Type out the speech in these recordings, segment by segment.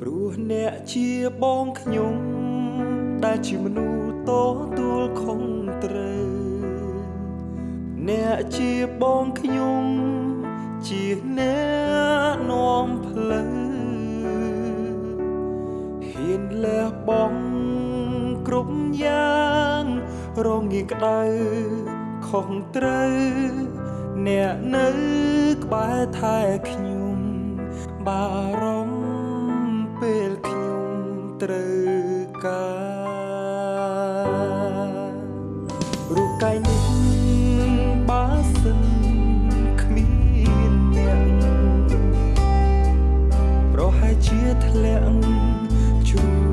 ព្រោះអ្នកជាបងខ្ញុំ ដែលជាមនុស្សតទួលខុងត្រូវ អ្នកជាបងខ្ញុំ ជាអ្នកនាំផ្លូវហ៊ានលះបង់គ្រប់យ៉ាងរងាក្តៅខុសត្រូវអ្នកនៅក្បែរថែខ្ញុំបារម្ភ ពេលខ្ញុំត្រូវការរូបកាយនេះបើសិនគ្មានអ្នកប្រហែលជាធ្លាក់ជួ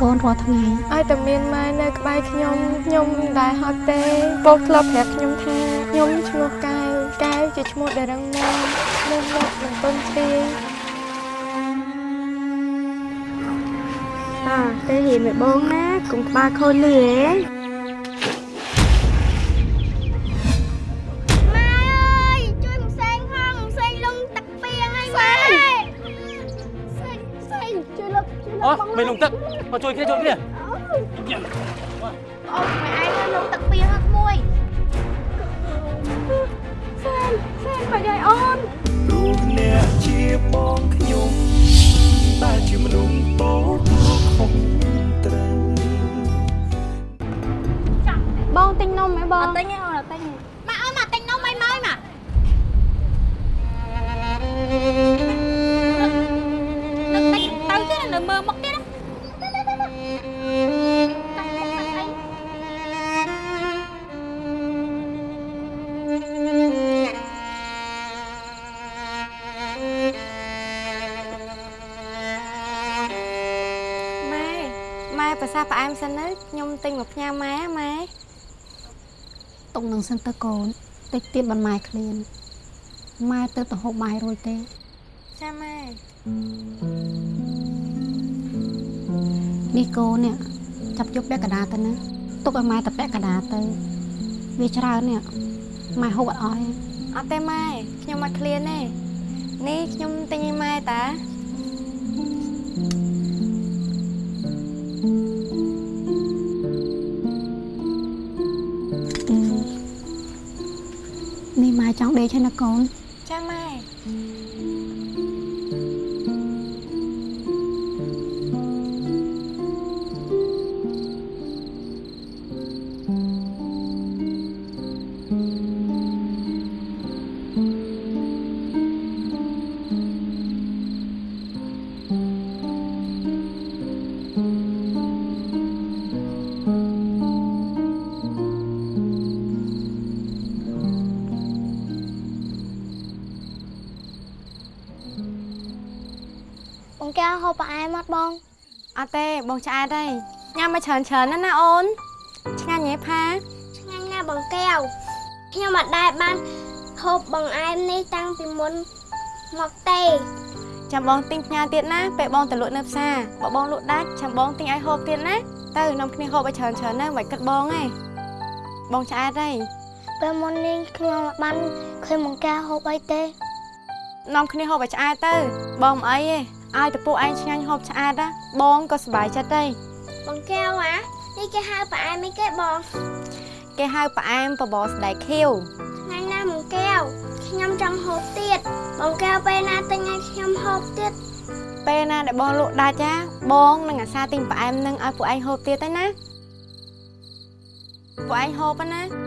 កូនរាល់ថ្ងៃឲ្យតែមានម៉ែនៅក្បែរខ្ញុំខ្ញុំមិនដែលហត់ទេពោលធ្លាប់ប្រាប់ខ្ញុំថាខ្ញុំឈ្មោះកែវកែវជាឈ្មោះដែលរឹងមាំមុំមកមិនទុនទ្រាយតាទៅរៀន με បងណាកុំក្បាលខូចលឺហ៎ ជួយលុបជួយលុអូបបងមិនលងទឹកមកជួយគ្នាជួយគ្នាអូម៉ែឯងទៅលងទឹកពីហឹកមួយសេងសេងបាច់ឲ្យអូនព្រោះអ្នកជាបងខ្ញុំដែលជាមនុស្សតទួលខុសត្រូវបងទិញនំហ៎បងអត់ទិញទេអូនអត់ទិញទេម៉ាក់អើយម៉ាក់ទិញនំអីមកម៉ាក់ មសិនទៅខ្ញុំទិញមកផ្ញើម៉ែម៉ែទុកនឹងសិនទៅកូនតិចទៀតបន្ម៉ែឃ្លានម៉ែទៅទៅហូបបាយរួចទេចាម៉ែនេះកូននេះចាប់យកពាក់កណ្ដាលទៅណាទុកឲ្យម៉ែទៅពាក់កណ្ដាលទៅវាច្រើននេះម៉ែហូបអត់អស់ទេអត់ទេម៉ែខ្ញុំអត់ឃ្លានទេនេះខ្ញុំទិញឲ្យម៉ែតា នេះម៉ែចង់ដេ ត់ទេបងឆ្អែតហើយញ៉ាំមកច្រើនច្រើនណាស់ណាអូនឆ្ងាញ់ហ៎ផាឆ្ងាញ់ណាស់បងកែវខ្ញុំអត់ដែលបានហូបបង្អែមនេះតាំងពីមុនមកទេចាំបងទិញផ្ញើទៀតណាពេលបងទៅលក់នៅផ្សារបើបងលក់ដាច់ចាំបងទិញឲ្យហូបទៀតណាទៅនាំគ្នាហូបឲ្យច្រើនច្រើនណាមិនគិតបងទេបងឆ្អែតហើយពេលមុននេះខ្ញុំអត់បានឃើញបងកែវហូបអីទេនាំគ្នាហូបឲ្យឆ្អែតទៅបងមិនអីទេឲ្យតពួកឯងឆ្ងាញ់ហូបឆ្អែតណា បងក៏សប្បាយចិត្តដែរបងកែវអានេះគេហៅផ្អែមអីគេបងគេហៅផ្អែមបបរស្ដែកខៀវឆ្ងាញ់ណាស់បងកែវខ្ញុំចង់ហូបទៀតបងកែវពេលណាទិញឲ្យខ្ញុំហូបទៀតពេលណាដែលបងលក់ដាច់ចាបងនឹងអាសាទិញផ្អែមនឹងឲ្យពួកឯងហូបទៀតទៅណាពួកឯងហូបហ្នឹងណា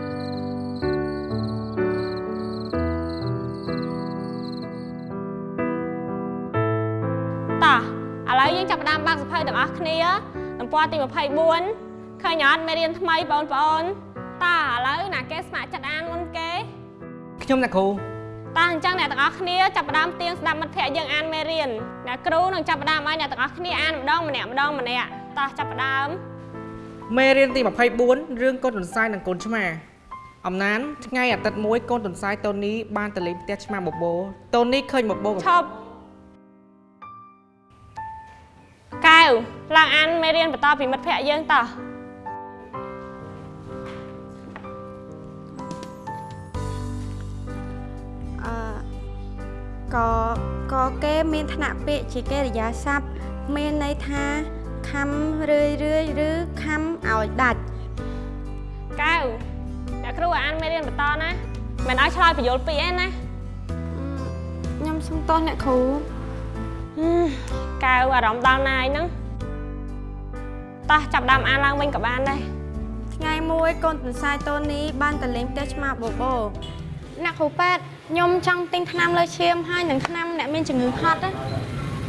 តោះឥឡូវយើងចាប់ផ្ដើម បើកសភៅទាំងអស់គ្នាទំព័រទី24ឃើញអត់មេរៀនថ្មីបងប្អូនតោះឥឡូវណាគេស្ម័គ្រចិត្តអានមុនគេខ្ញុំអ្នកគ្រូតោះអញ្ចឹងអ្នកទាំងអស់គ្នាចាប់ផ្ដើមទៀងស្ដាប់មិត្តភ័ក្តិយើងអានមេរៀនអ្នកគ្រូនឹងចាប់ផ្ដើមឲ្យអ្នកទាំងអស់គ្នាអានម្ដងម្នាក់ម្ដងម្នាក់តោះចាប់ផ្ដើមមេរៀនទី24រឿងកូនទន្សាយនិងកូនឆ្មាអំណានថ្ងៃអាទិត្យមួយកូនទន្សាយតូនីបានទៅលេងផ្ទះឆ្មាបបោតូនីឃើញបបោឈប់ ឡើងអានមេរៀនបន្តពីមិត្តភ័ក្តិយើងតោះអឺក៏ក៏គេមានឋានៈពាក្យជាកិរិយាសព្ទមានន័យថាខំរឿយរឿយឬខំឲ្យដាច់កែវអ្នកគ្រូឲ្យអានមេរៀនបន្តណាមិនឲ្យឆ្លើយបញ្យល់ពាក្យឯណាខ្ញុំសុំទោសអ្នកគ្រូហឹមកែវអារម្មណ៍ដល់ណាយហ្នឹង តោះចាប់ផ្ដើមអានឡើងវិញក៏បានដែរថ្ងៃមួយកូនទន្សាយតូនីបានទៅលេងផ្ទះឆ្មាបបបោអ្នកគ្រូប៉ែតខ្ញុំចង់ទិញថ្នាំលើឈាមហើយនឹងថ្នាំអ្នកមានជំងឺហត់ណា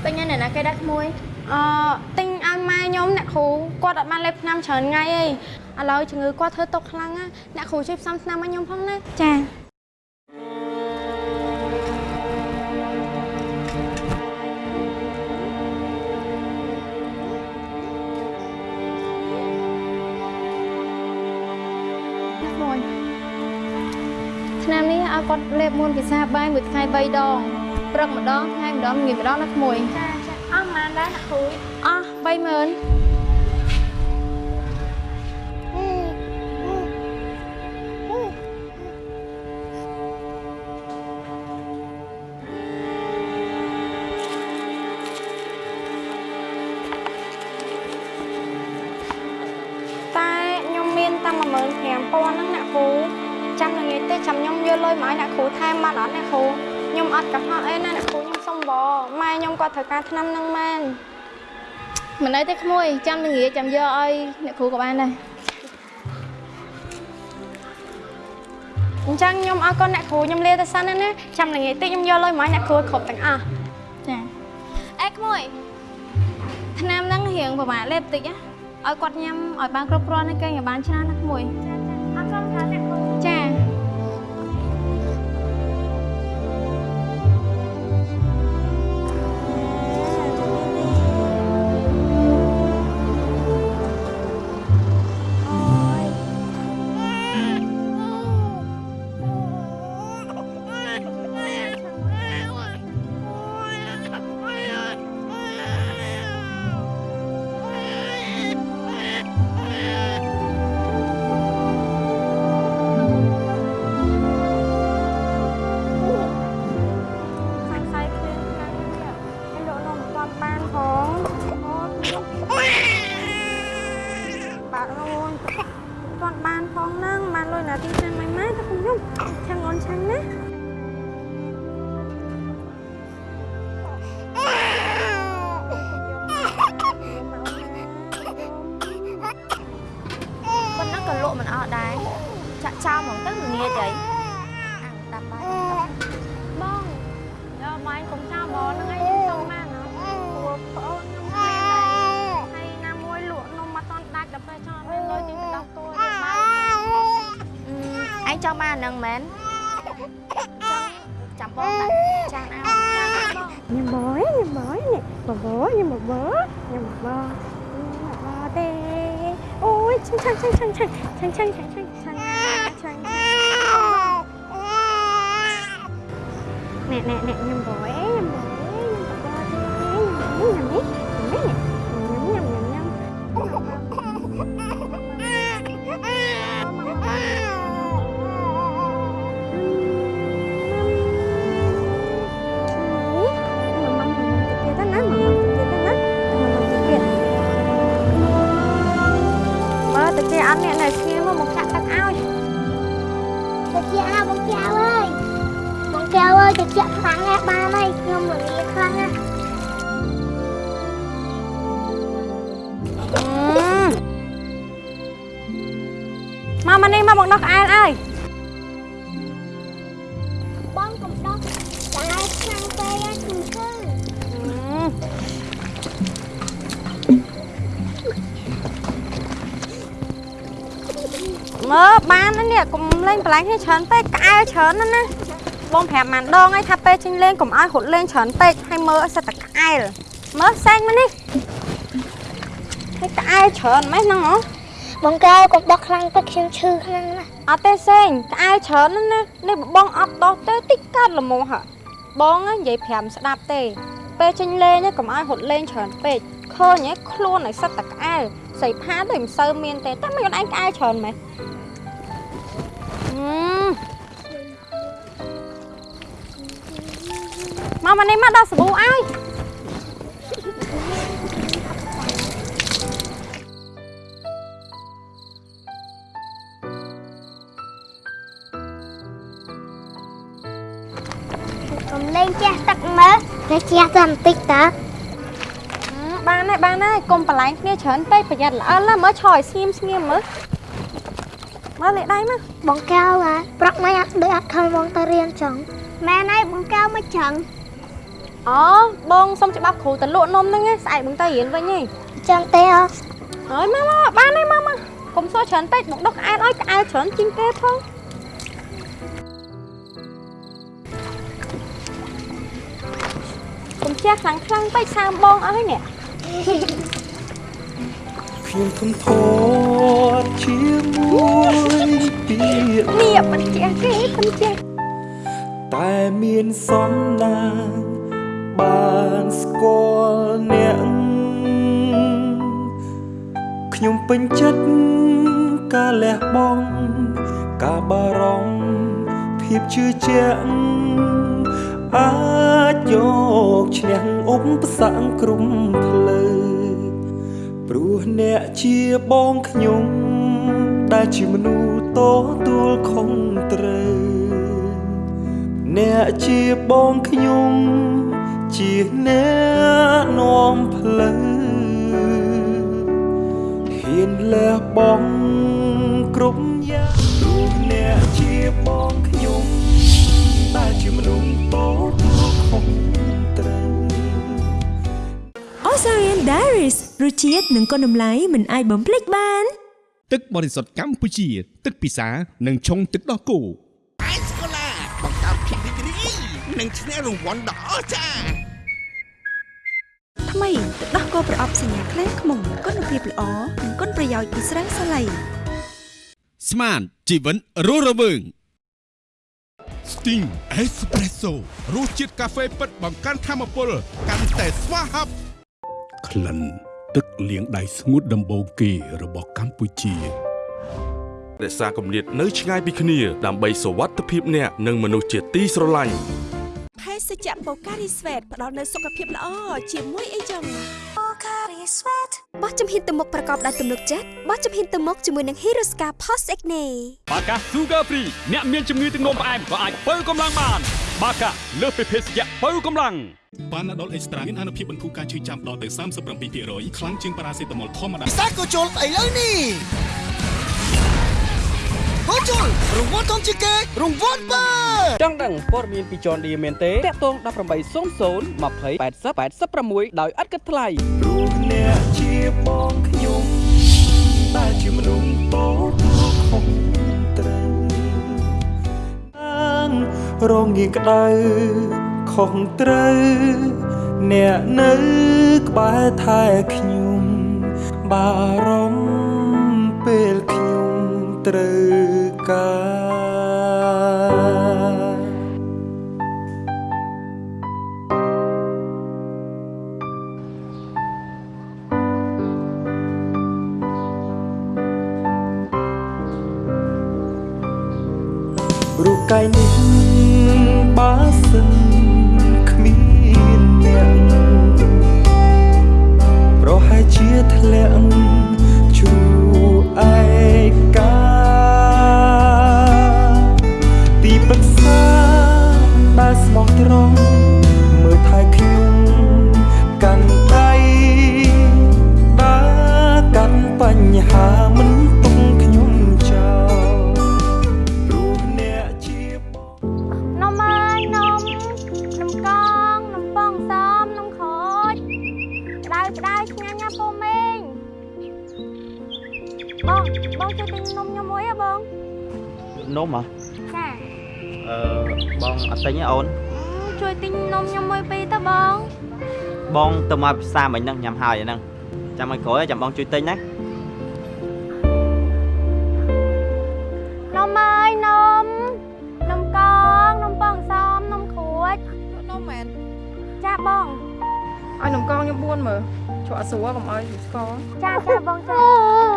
ពេញនៅណាគេដាក់ក្មួយអឺទិញឲ្យម៉ែខ្ញុំអ្នកគ្រូគាត់អត់បានលេបថ្នាំច្រើនថ្ងៃទេឥឡូវជំងឺគាត់ធ្វើຕົកខ្លាំងណាស់អ្នកគ្រូជួយផ្សំថ្នាំឲ្យខ្ញុំផងណាចា គាត់លេបមុនពិសាបាយមួយថ្ងៃ3ដងព្រឹកម្ដងថ្ងៃម្ដងងាយម្ដងណាក្មួយចាចាអស់ប៉ុន្មានដែរអ្នកគ្រូអស់30000តែខ្ញុំមានតែ15000ហ្នឹងអ្នកគ្រូ ចាំល្ងាចទេចាំខ្ញុំយកលុយមកឲ្យអ្នកគ្រូថែមបានអត់អ្នកគ្រូខ្ញុំអត់កុហកអីណាអ្នកគ្រូខ្ញុំសុំបម៉ែខ្ញុំគាត់ត្រូវការថ្នាំហ្នឹងមែនមិនអីទេក្មួយចាំល្ងាចចាំយកឲ្យអ្នកគ្រូក៏បានដែរអញ្ចឹងខ្ញុំអរគុណអ្នកគ្រូខ្ញុំលាទៅសិនណាណាចាំល្ងាចតិចខ្ញុំយកលុយមកឲ្យអ្នកគ្រូគ្រប់ទាំងអស់ចាអេក្មួយថ្នាំហ្នឹងរៀងប្រហែលលេបតិចណាឲ្យគាត់ញ៉ាំឲ្យបានគ្រប់គ្រាន់ហើយគេឲ្យបានច្រើនណាក្មួយអ អត់ដែរចាក់ចោលហ្មងទៅមិនងាយទេអាដាប់បាយបងយកបាយកុំចោលបងហ្នឹងឯងខ្ញុំចង់បានណាព្រោះប្អូនខ្ញុំមានដែរហើយណាមួយលក់នំមកតន់ដាច់ដល់ពេលចង់មានលុយទិញបដោះគោយកបានឯងចង់បានហ្នឹងមែនចាំបងដាក់ចានអោចានបងញ៉ាំបងញ៉ាំបងនេះបងញ៉ាំបងញ៉ាំបង អូយឆាំឆាំឆាំឆាំឆាំឆាំឆាំឆាំឆាំឆាំឆាំណែណែណែញ៉ាំប ន្លែងគ្នាច្រើនពេកក្អែលច្រើនណាស់ណាបងប្រាប់ម៉ានដងហើយថាពេលចេញលេងកុំឲ្យរត់លេងច្រើនពេកហើយមើលឲ្យសិតតែក្អែលមើលសែងមកនេះហើយក្អែលច្រើនម៉េចហ្នឹងហ៎បងកែវកុំដោះខ្លាំងពេកខ្ញុំឈឺខ្លាំងណាស់អត់ទេសែងក្អែលច្រើនណាស់ណានេះបងអត់ដោះទេតិចកាត់ល្មមហ่ะបងនិយាយប្រាំស្ដាប់ទេពេលចេញលេងកុំឲ្យរត់លេងច្រើនពេកឃើញហ៎ខ្លួនឲ្យសិតតែក្អែលសៃផាដូចមិនសូវមានទេតែមិនខ្លួនឯងក្អែលច្រើនម៉េច មកមកនេះមកដោះសាប៊ូឲ្យកុំលេងជះទឹកមើលតែជះតែបន្តិចតើបានហើយបានហើយកុំបន្លែងគ្នាច្រើនពេកប្រយ័ត្នល្អិលណាមើលឆោឲ្យស្ងៀមស្ងៀមមើល មើលលេខដៃមកបងកែវហ៎ប្រកមិនអត់ដូចអត់ខំបងទៅរៀនចឹងម៉ែណៃបងកែវមកចឹងអូបងសុំច្បាប់គ្រូទៅលក់នំហ្នឹងឯងស្អែកបងទៅរៀនវិញឯងចឹងទេអត់ហើយមកមកបានហើយមកមកកុំសួរច្រើនពេកមកដុសក្អែលឲ្យក្អែលច្រើនជាងគេផងកុំជះខ្លាំងខ្លាំងពេកសាមបងអស់ហើយនេះ ខ្ញុំធំធាត់ជាមួយពាក្យនេះមិនជះគេមិនជះតែមានសំណាងបានស្គាល់អ្នកខ្ញុំពេញចិត្តការលះបង់ការបារម្ភភាពជឿជាក់អាចយកឈ្នះឧបសគ្គក្រុមផ្លូវ ព្រោះអ្នកជាបងខ្ញុំដែលជាមនុស្សតទួលខុងត្រូវអ្នកជាបងខ្ញុំជាអ្នកនាំផ្លូវហ៊ានលះបង់គ្រប់យ៉ាងព្រោះអ្នកជាបងខ្ញុំដែលជាមនុស្សតទៅខុសត្រូវ Osarian Diaries រសជាតិនិងគុណតម្លៃមិនអាចបំភ្លេចបាន ទឹកបរិសុទ្ធកម្ពុជា ទឹកពិសានិងឆុងទឹកដោះគោអេសកូឡាបង្កើតភាពរីករាយនិងឈ្នះរង្វាន់ដ៏អស្ចារ្យថ្មីទឹកដោះគោប្រអប់សញ្ញាក្លែងខ្មុំគុណភាពល្អនិងគុណប្រយោជន៍ពីស្រាសាឡៃស្មានជីវិនរស់រវើង Sting Espresso រសជាតិកាហ្វេពិតបង្កើនធម៌ពលកាន់តែស្វាហាប់ក្លិន ទឹកលាងដៃស្ងួតដំបូងគេរបស់កម្ពុជារក្សាគម្លាតនៅឆ្ងាយពីគ្នាដើម្បីសុវត្ថិភាពអ្នកនិងមនុស្សជាទីស្រឡាញ់ភេសជ្ជៈបូការីស្វេតផ្ដល់នូវសុខភាពល្អជាមួយអីចឹង បូការីស្វេតបោះជំហានទៅមុខប្រកបដោយទំនុកចិត្តបោះជំហានទៅមុខជាមួយនឹង Hiroska Post Acne បាកា Sugar Free អ្នកមានជំងឺទឹកនោមផ្អែមក៏អាចបើកម្លាំងបាន បាកាលើសពីភេសជ្ជៈបើកម្លាំងប៉ាណាដុលអេកស្ត្រាមានអនុភាពបន្ធូរការឈឺចាំដល់ទៅ37%ខ្លាំងជាងប៉ារ៉ាសេតាមុលធម្មតាពិសាក៏ជុលស្អីលើនេះ ហូជុលរង្វាន់ធំជាងគេរង្វាន់បើចង់ដឹងព័ត៌មានពី John Deere មែនទេតាក់ទង1800 20 80 86ដោយឥតគិតថ្លៃព្រោះអ្នកជាបងខ្ញុំដែលជាមនុស្សតទៅខុសត្រូវអាងរងាក្តៅខុសត្រូវអ្នកនៅក្បែរថែខ្ញុំបារម្ភពេលខ្ញុំត្រូវ ការរូបកាយនេះបើសិនគ្មានអ្នកប្រហែលជាធ្លាក់ រង់មើលថែខ្ញុំកាន់ដៃដើរកាន់បញ្ហាមិនទុកខ្ញុំចោលព្រោះអ្នកជានំអើយនំនំកងនំប៉ងសមនំខូចក្តៅក្តៅឆ្ងាញ់ណាស់ពូមេងបងបងជួយទិញនំខ្ញុំមួយហ៎បងនំហ៎ចាអឺបងអត់ទិញទេអូន ជួយទិញនំខ្ញុំមួយពីរទៅបងបងទៅមកផ្សារមិញហ្នឹងញ៉ាំហើយហ្នឹងចាំឲ្យក្រោយចាំបងជួយទិញណានំអើយនំនំកងនំប៉ងសមនំខួចនំមែនចាបងឲ្យនំកងខ្ញុំ4មើលជក់អត់ស្រួលកុំឲ្យស្ករចាចាបងចា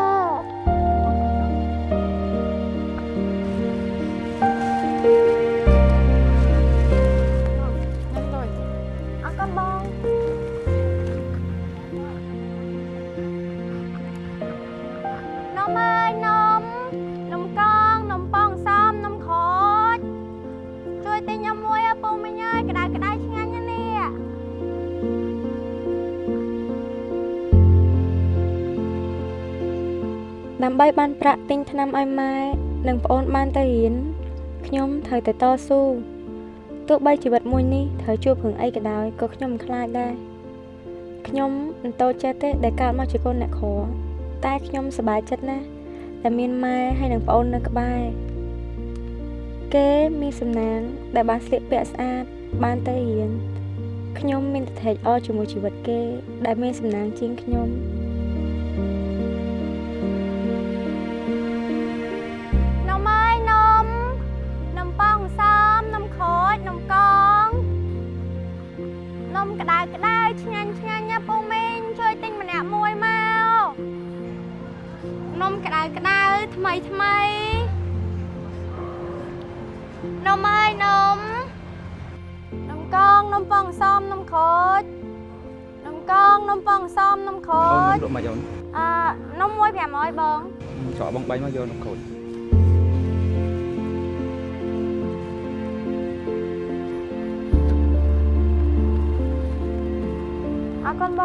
បីបានប្រាក់ទិញថ្នាំឲ្យម៉ែនិងប្អូនបានទៅរៀនខ្ញុំត្រូវតែតស៊ូទោះបីជីវិតមួយនេះត្រូវជួបរឿងអីក៏ដោយក៏ខ្ញុំមិនខ្លាចដែរខ្ញុំមិនតូចចិត្តទេដែលកើតមកជាកូនអ្នកក្រតែខ្ញុំសប្បាយចិត្តណាស់ដែលមានម៉ែហើយនិងប្អូននៅក្បែរគេមានសំណាងដែលបានស្លៀកពាក់ស្អាតបានទៅរៀនខ្ញុំមានតែថេកអរជាមួយជីវិតគេ ដែលមានសំណាងជាងខ្ញុំ នំក្តៅក្តៅឆ្ងាញ់ឆ្ងាញ់ណាពូមីងជួយទិញម្នាក់មួយមកនំក្តៅក្តៅថ្មីថ្មីនំអើយនំនំកងនំប៉ងសមនំខូចនំកងនំប៉ងសមនំខូអូនចនំលក់មកយកអឺនំមួយ500បងច្រកបង3មកយកនំខូចអរគុ ណប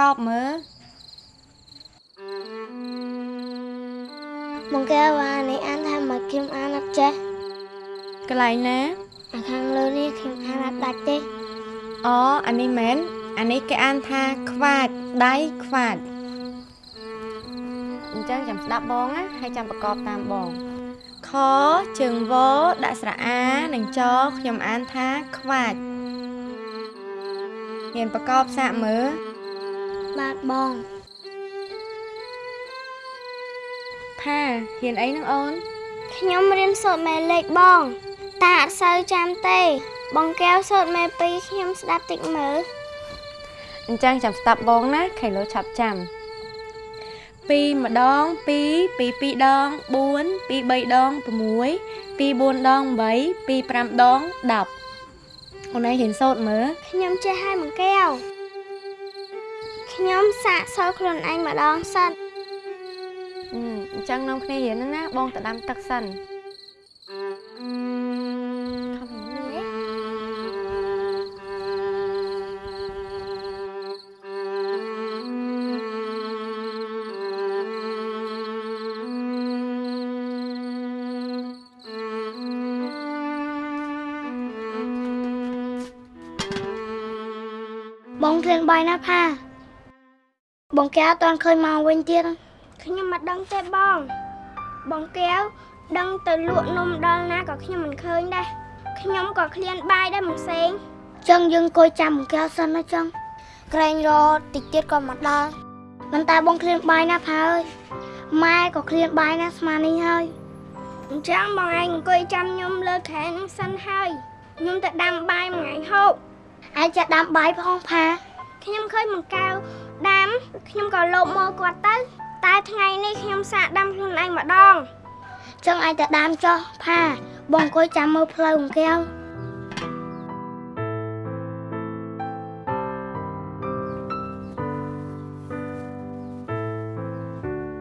កប្រកបមើលបងកែវអានេះអានថាមកខ្ញុំអានអត់ចេះកន្លែងណាអាខាងលើនេះខ្ញុំអានអត់ដាច់ទេអូអានេះមែនអានេះគេអានថាខ្វាចដៃខ្វាចអញ្ចឹងចាំស្ដាប់បងណាហើយចាំប្រកបតាមបងខជើងវដាក់ស្រអានិងចខ្ញុំអានថាខ្វាចមានប្រកបសាកមើល បាទបងថាហ៊ានអីនឹងអូនខ្ញុំរៀនសូត្រមេលេខបង តាអត់សូវចាំទេ បងកែវសូត្រមេ2ខ្ញុំស្ដាប់តិចមើលអញ្ចឹងចាំស្ដាប់បងណាខៃលោឆាប់ចាំ2ម្ដង2 2 2ដង4 2 3ដង6 2 4ដង8 2 5ដង10អូនឯងហ៊ានសូត្រមើលខ្ញុំចេះហើយបងកែវ ខ្ញុំសាកសួរខ្លួនឯងម្ដងសិនអញ្ចឹងនាំគ្នារៀនណាបងទៅដាំទឹកសិនបងគ្រឿងបាយណាផា បងកែវអត់ទាន់ឃើញមកវិញទៀតខ្ញុំមិនដឹងទេបង បងកែវដឹងទៅលក់នំដល់ណាក៏ខ្ញុំមិនឃើញដែរខ្ញុំក៏ឃ្លានបាយដែរមិនផ្សេងចឹងយើងអង្គុយចាំបងកែវសិនណាចឹងក្រែងរតិចទៀតក៏មកដល់មិនតែបងឃ្លានបាយណាផាអើយម៉ែក៏ឃ្លានបាយណាស្មាននេះហើយអញ្ចឹងបងឯងអង្គុយចាំខ្ញុំលើខែនឹងសិនហើយខ្ញុំទៅដាំបាយមួយថ្ងៃហូបឯងចាដាំបាយផងផាខ្ញុំឃើញបង្កៅ ដាំខ្ញុំក៏លោបមកគាត់ទៅតែថ្ងៃនេះខ្ញុំសាកដាំខ្លួនឯងម្ដងចឹងឯងទៅដាំចុះផាបងអង្គុយចាំមើលផ្លូវអង្គែវ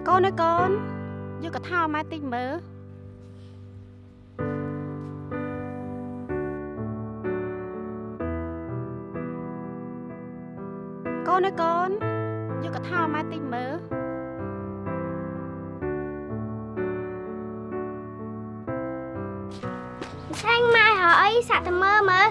កូនអើយកូនយកកថាម៉ែតិចមើលកូនអើយកូន យកកថាម៉ែតិចមើលឆាញ់ម៉ែហៅអីសាក់ទៅមើលមើល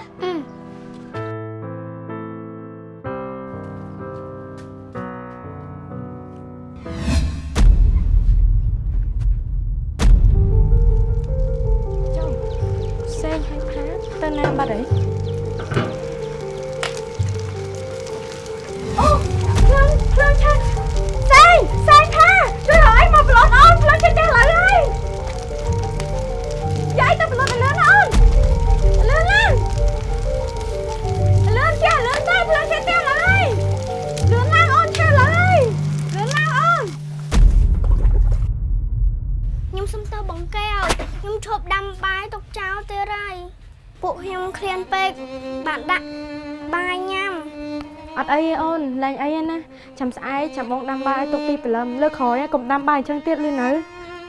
បងដាំបាយទុកពីព្រលឹមលើកក្រោយកុំដាំបាយអញ្ចឹងទៀតលឺនៅ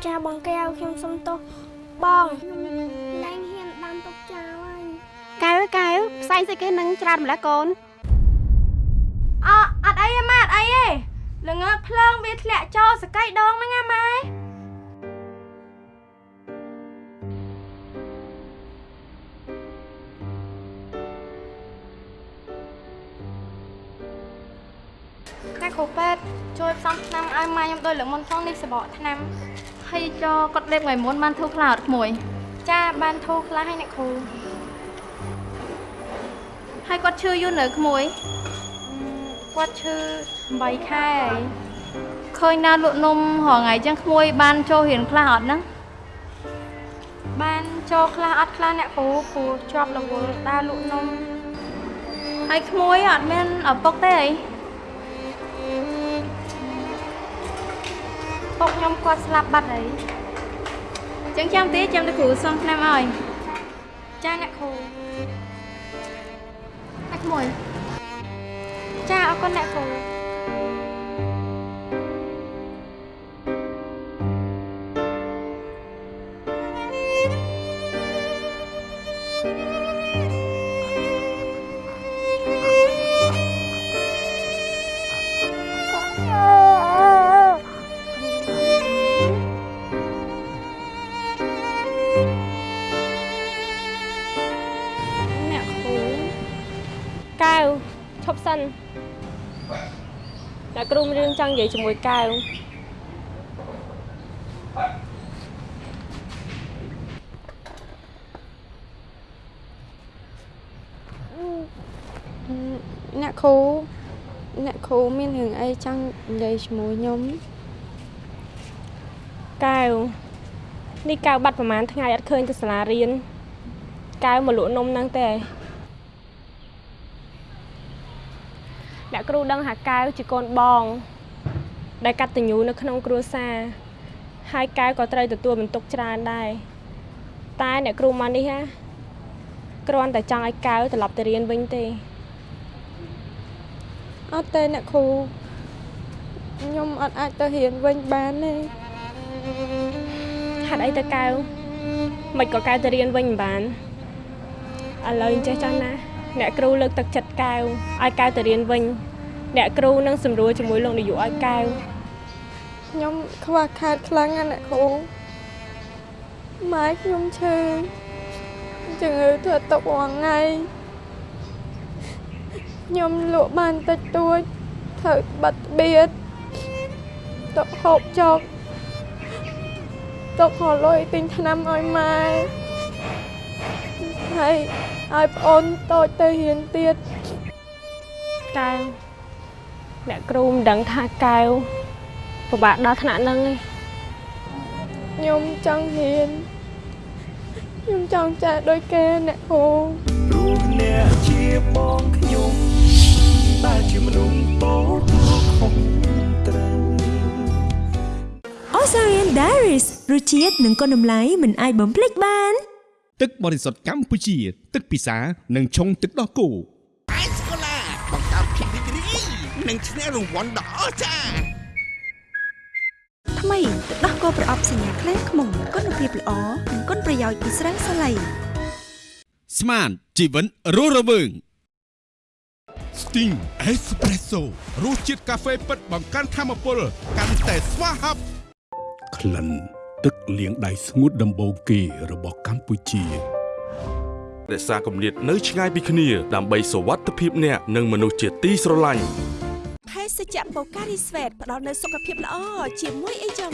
ចាបងកែវខ្ញុំសុំទោសបងលែងហ៊ានដាំទុកចោលហើយកែវកែវផ្សែងស្អីគេនឹងច្រើនម្ល៉េះកូនអអត់អីទេម៉ាអត់អីទេល្ងើកភ្លើងវាធ្លាក់ចូលសកៃដងហ្នឹងណាម៉ែ អ្នកគ្រូពេទ្យជួយផ្សំថ្នាំឲ្យម៉ែខ្ញុំដូចលើកមុនផងនេះសបកថ្នាំហើយចូលគាត់លេបថ្ងៃមុនបានធូរខ្លះអត់ក្មួយ ចាបានធូរខ្លះហើយអ្នកគ្រូហើយគាត់ឈឺយូរនៅក្មួយគាត់ឈឺ8ខែហើយឃើញដើរលក់នំរងថ្ងៃចឹងក្មួយបានចូលរៀនខ្លះអត់ហ្នឹងបានចូលខ្លះអត់ខ្លះអ្នកគ្រូគ្រូជាប់រវល់ដើរលក់នំហើយក្មួយអត់មានឪពុកទេអី ពុកខ្ញុំគាត់ស្លាប់បាត់ហើយចឹងចាំទេចាំទៅគ្រូសុំថ្នាំឲ្យចាអ្នកគ្រូអ្នកក្មួយចាអរគុណអ្នកគ្រូ គ្រូមានរឿងចង់និយាយជាមួយកែវអ្នកគ្រូអ្នកគ្រូមានរឿងអីចង់និយាយជាមួយខ្ញុំកែវនេះកែវបាត់ប្រហែលថ្ងៃអត់ឃើញទៅសាលារៀនកែវមកលក់នំហ្នឹងទេអ្នក គ្រូដឹងថាកែវជាកូនបង ដែលកតញ្ញូនៅក្នុងគ្រួសារហើយកែវក៏ត្រូវទទួលបន្ទុកច្រើនដែរតែអ្នកគ្រូមកនេះហាគ្រាន់តែចង់ឲ្យកែវត្រឡប់ទៅរៀនវិញទេអត់ទេអ្នកគ្រូខ្ញុំអត់អាចទៅរៀនវិញបានទេហេតុអីទៅកែវមិនក៏កែវទៅរៀនវិញមិនបានឥឡូវអញ្ចេះចង់ណា អ្នកគ្រូលើកទឹកចិត្តកែវឲ្យកែវទៅរៀនវិញ អ្នកគ្រូនឹងសម្រួលជាមួយលោកនាយកឲ្យកែវខ្ញុំខ្វះខាតខ្លាំងណាស់អ្នកគ្រូម៉ែខ្ញុំឈឺជំងឺធ្វើទុករាល់ថ្ងៃខខ្ញុំលក់បានតិចតួចត្រូវបាត់បៀតទុកហូបចុកទុកហលុយទិញថ្នាំឲ្យម៉ែហើយឲ្យប្អូនតូចទៅរៀនទៀតកែវ អ្នកគ្រូមិនដឹងថាកែវពិបាកដល់ថ្នាក់ហ្នឹងឯងខ្ញុំចង់រៀនខ្ញុំចង់ចាស់ដូចគេអ្នកគ្រូព្រោះអ្នកជាបងខ្ញុំដែលជាមនុស្សតូចខុសត្រូវ Osarian Diaries រសជាតិនិងគុណតម្លៃមិនអាចបំភ្លេចបាន ទឹកបរិសុទ្ធកម្ពុជា ទឹកពិសានិងឆុងទឹកដោះគោ និងឈ្នះរង្វាន់ដ៏អស្ចារ្យថ្មីទឹកដោះគោប្រអប់សញ្ញាក្លែងខ្មុំគុណភាពល្អនិងគុណប្រយោជន៍ពីស្រាសាឡៃស្មានជីវិនរស់រវើង Sting Espresso រសជាតិកាហ្វេពិតបង្កើនធម៌ពលកាន់តែស្វាហាប់ក្លិនទឹកលាងដៃស្ងួតដំបូងគេរបស់កម្ពុជារក្សាគម្លាតនៅឆ្ងាយពីគ្នាដើម្បីសុវត្ថិភាពអ្នកនិងមនុស្សជាទីស្រឡាញ់ ភេសជ្ជៈបូការីស្វេតផ្ដល់នូវសុខភាពល្អជាមួយអីចឹង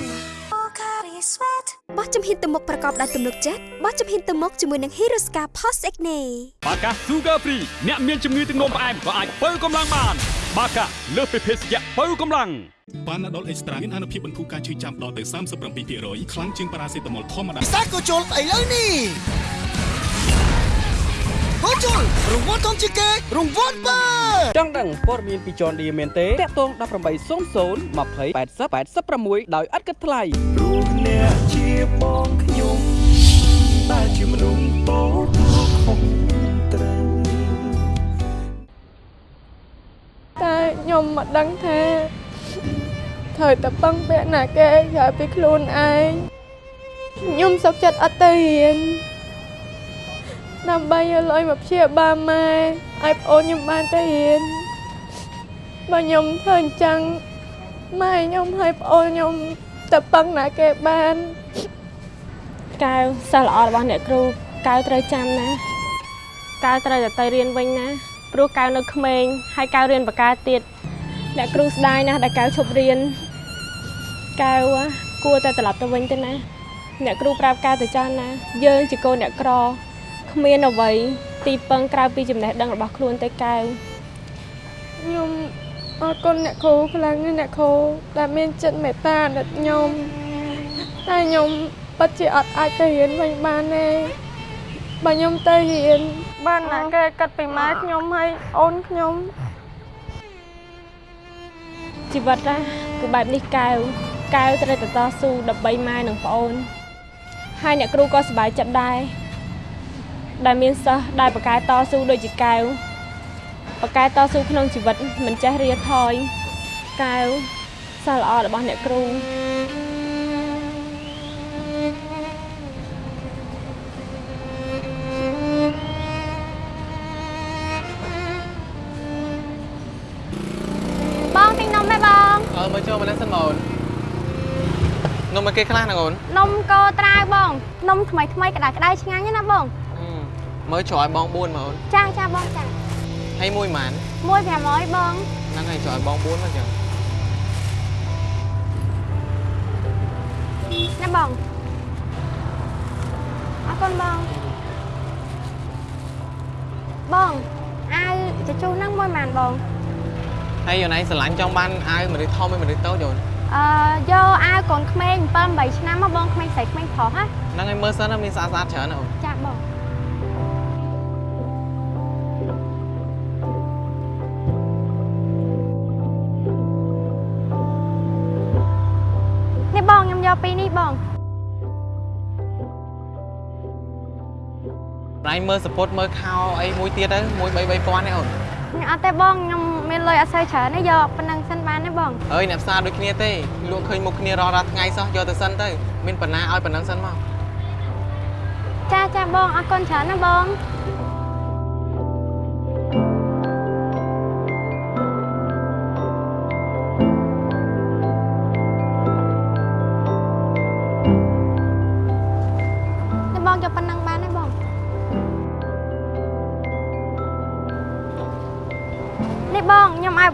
បូការីស្វេតបោះជំហានទៅមុខប្រកបដោយទំនុកចិត្តបោះជំហានទៅមុខជាមួយនឹង Hiroska Post Acne បាកា Sugar Free អ្នកមានជំងឺទឹកនោមផ្អែមក៏អាចបើកម្លាំងបាន បាកាលើសពីភេសជ្ជៈបើកម្លាំងបានដុលអេកស្ត្រាមានអនុភាពបន្ធូរការឈឺចាំដល់ទៅ37%ខ្លាំងជាងប៉ារ៉ាសេតាមុលធម្មតាពិសាក៏ជុលស្អីលើនេះ ហូជុលរង្វាន់ធំជាងគេរង្វាន់បើចង់ដឹងព័ត៌មានពី John Deere មែនទេតាក់ទង1800 20 80 86ដោយឥតគិតថ្លៃព្រោះអ្នកជាបងខ្ញុំដែលជាមនុស្សតូចខុសត្រូវតែខ្ញុំមិនដឹងថាត្រូវតែពឹងពាក់ណាគេក្រៅពីខ្លួនឯងខ្ញុំសុខចិត្តអត់ទៅរៀន ដើម្បីយកលុយមកព្យាបាលម៉ែឲ្យប្អូនខ្ញុំបានទៅរៀនបើខ្ញុំធ្វើអញ្ចឹងម៉ែខ្ញុំឲ្យប្អូនខ្ញុំទៅពឹងណាគេបានកែវសិស្សល្អរបស់អ្នកគ្រូកែវត្រូវចាំណាកែវត្រូវតែទៅរៀនវិញណាព្រោះកែវនៅក្មេងហើយកែវរៀនបកាទៀតអ្នកគ្រូស្ដាយណាស់ដែលកែវឈប់រៀនកែវគួរតែត្រឡប់ទៅវិញទៅណា អ្នកគ្រូប្រាប់កែវទៅចាស់ណាយើងជាកូនអ្នកក្រ គ្មានអ្វីទីពឹងក្រៅពីចំណេះដឹងរបស់ខ្លួនទេកែវខ្ញុំអរគុណអ្នកគ្រូខ្លាំងណាស់អ្នកគ្រូដែលមានចិត្តមេត្តាដល់ខ្ញុំតែខ្ញុំពិតជាអត់អាចទៅរៀនវិញបានទេបើខ្ញុំទៅរៀនបានណាគេគិតពីម៉ែខ្ញុំហើយអូនខ្ញុំជីវិតណាគឺបែបនេះកែវកែវត្រូវតែតស៊ូដើម្បីម៉ែនិងប្អូនហើយអ្នកគ្រូក៏សប្បាយចិត្តដែរ ដែលមានសិស្សដែលបកកែតស៊ូដូចជាកែវបកកែតស៊ូក្នុងជីវិតមិនចេះរៀថយកែវសិស្សល្អរបស់អ្នកគ្រូបងទិញនំទេបងអើមើលចូលមកនេះសិនបងនំមកគេខ្លះណាអូននំកោត្រាវបងនំថ្មីថ្មីក្តៅក្តៅឆ្ងាញ់ណាបង មើលច្រឲ្យបង4មកអូនចាចាបងចាហើយមួយម៉ានមួយ500បងហ្នឹងហើយច្រឲ្យបង4មកចឹងណាបងអរគុណបងបងអាវជជុះហ្នឹងមួយម៉ានបងហើយអូនឯងស្រឡាញ់ចង់បានអាវមនុស្សធំហើយមនុស្សតូចអូនអឺយកអាវកូនក្មេង7 8ឆ្នាំមកបងក្មេងស្រីក្មេងប្រុសហ៎ហ្នឹងហើយមើលសិនណាមានស្អាតស្អាតច្រើនណាអូនចាបង នេះបងខ្ញុំយកពីរនេះបងណៃមើលសពុតមើលខោអីមួយទៀតទៅមួយ3 3000ទេអូនខ្ញុំអត់ទេបងខ្ញុំមានលុយអត់សូវច្រើនទេយកប៉ុណ្ណឹងសិនបានទេបងអើយអ្នកផ្សារដូចគ្នាទេលក់ឃើញមុខគ្នារាល់រាល់ថ្ងៃសោះយកទៅសិនទៅមានប៉ុណ្ណាឲ្យប៉ុណ្ណឹងសិនមកចាចាបងអរគុណច្រើនណាបង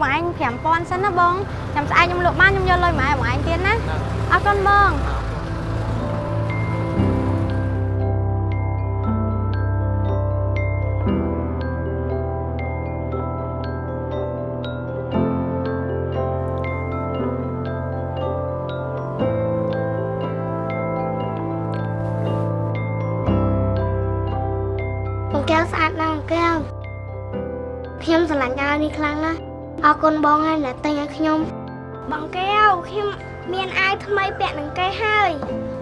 បងខ្ញុំឲ្យបងឯង5000សិនណាបងចាំស្អែកខ្ញុំលក់បានខ្ញុំយកលុយមកឲ្យបងឯងទៀតណាអរគុណបងបង គុណបងហើយដែលទិញឲ្យខ្ញុំបងកែវខ្ញុំមានអាវថ្មីពាក់នឹងគេហើយ